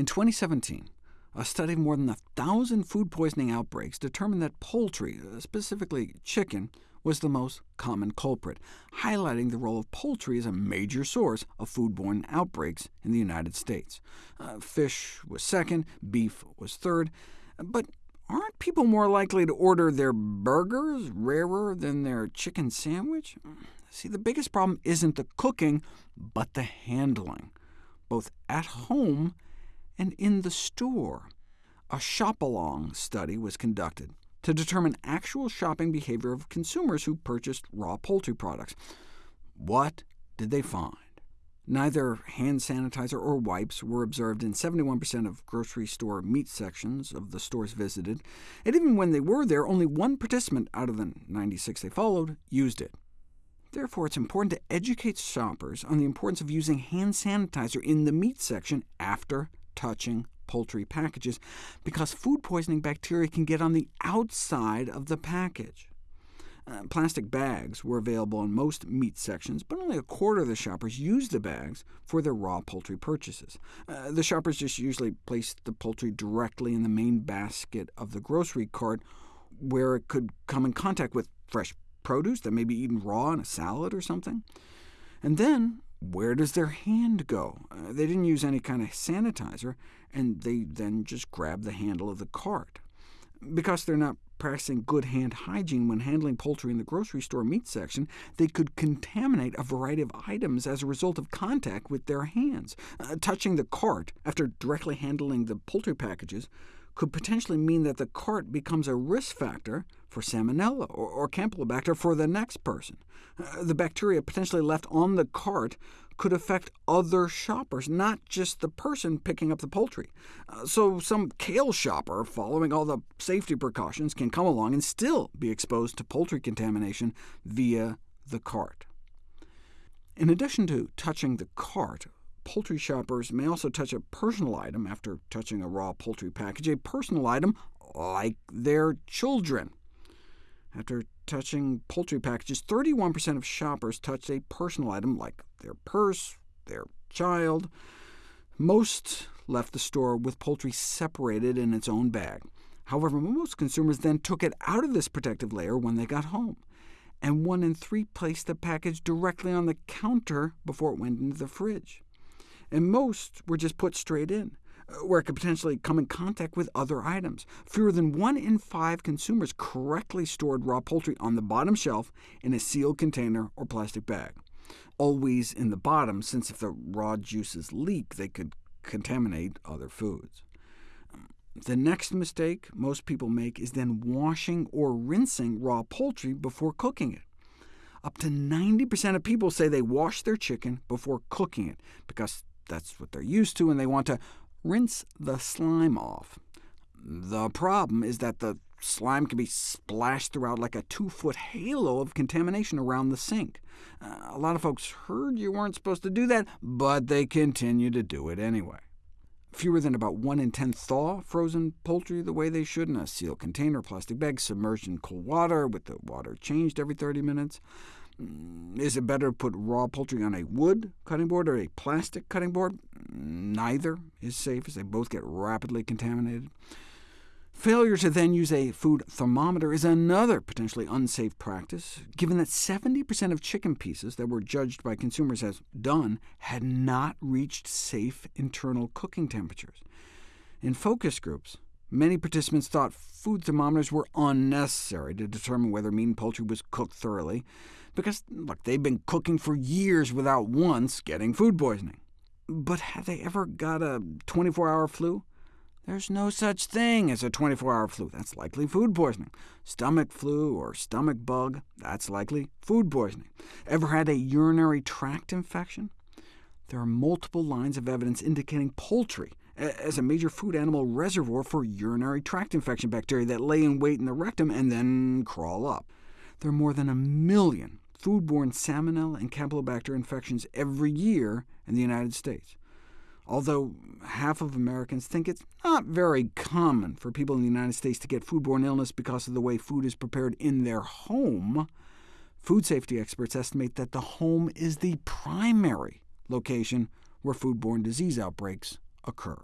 In 2017, a study of more than a thousand food poisoning outbreaks determined that poultry, uh, specifically chicken, was the most common culprit, highlighting the role of poultry as a major source of foodborne outbreaks in the United States. Uh, fish was second, beef was third, but aren't people more likely to order their burgers rarer than their chicken sandwich? See, the biggest problem isn't the cooking, but the handling, both at home and in the store. A shop-along study was conducted to determine actual shopping behavior of consumers who purchased raw poultry products. What did they find? Neither hand sanitizer or wipes were observed in 71% of grocery store meat sections of the stores visited, and even when they were there, only one participant out of the 96 they followed used it. Therefore, it's important to educate shoppers on the importance of using hand sanitizer in the meat section after touching poultry packages, because food poisoning bacteria can get on the outside of the package. Uh, plastic bags were available in most meat sections, but only a quarter of the shoppers used the bags for their raw poultry purchases. Uh, the shoppers just usually placed the poultry directly in the main basket of the grocery cart, where it could come in contact with fresh produce that may be eaten raw in a salad or something. And then where does their hand go? Uh, they didn't use any kind of sanitizer, and they then just grab the handle of the cart. Because they're not practicing good hand hygiene when handling poultry in the grocery store meat section, they could contaminate a variety of items as a result of contact with their hands. Uh, touching the cart after directly handling the poultry packages could potentially mean that the cart becomes a risk factor for Salmonella or, or Campylobacter for the next person. Uh, the bacteria potentially left on the cart could affect other shoppers, not just the person picking up the poultry. Uh, so some kale shopper, following all the safety precautions, can come along and still be exposed to poultry contamination via the cart. In addition to touching the cart, poultry shoppers may also touch a personal item after touching a raw poultry package, a personal item like their children. After touching poultry packages, 31% of shoppers touched a personal item like their purse, their child. Most left the store with poultry separated in its own bag. However, most consumers then took it out of this protective layer when they got home, and one in three placed the package directly on the counter before it went into the fridge and most were just put straight in, uh, where it could potentially come in contact with other items. Fewer than one in five consumers correctly stored raw poultry on the bottom shelf in a sealed container or plastic bag. Always in the bottom, since if the raw juices leak, they could contaminate other foods. The next mistake most people make is then washing or rinsing raw poultry before cooking it. Up to 90% of people say they wash their chicken before cooking it, because that's what they're used to, and they want to rinse the slime off. The problem is that the slime can be splashed throughout like a two-foot halo of contamination around the sink. Uh, a lot of folks heard you weren't supposed to do that, but they continue to do it anyway. Fewer than about 1 in 10 thaw frozen poultry the way they should in a sealed container plastic bag submerged in cold water with the water changed every 30 minutes. Mm, is it better to put raw poultry on a wood cutting board or a plastic cutting board? Neither is safe, as they both get rapidly contaminated. Failure to then use a food thermometer is another potentially unsafe practice, given that 70% of chicken pieces that were judged by consumers as done had not reached safe internal cooking temperatures. In focus groups, Many participants thought food thermometers were unnecessary to determine whether meat and poultry was cooked thoroughly, because look, they've been cooking for years without once getting food poisoning. But have they ever got a 24-hour flu? There's no such thing as a 24-hour flu. That's likely food poisoning. Stomach flu or stomach bug, that's likely food poisoning. Ever had a urinary tract infection? There are multiple lines of evidence indicating poultry as a major food animal reservoir for urinary tract infection bacteria that lay in wait in the rectum and then crawl up. There are more than a million foodborne salmonella and campylobacter infections every year in the United States. Although half of Americans think it's not very common for people in the United States to get foodborne illness because of the way food is prepared in their home, food safety experts estimate that the home is the primary location where foodborne disease outbreaks occur.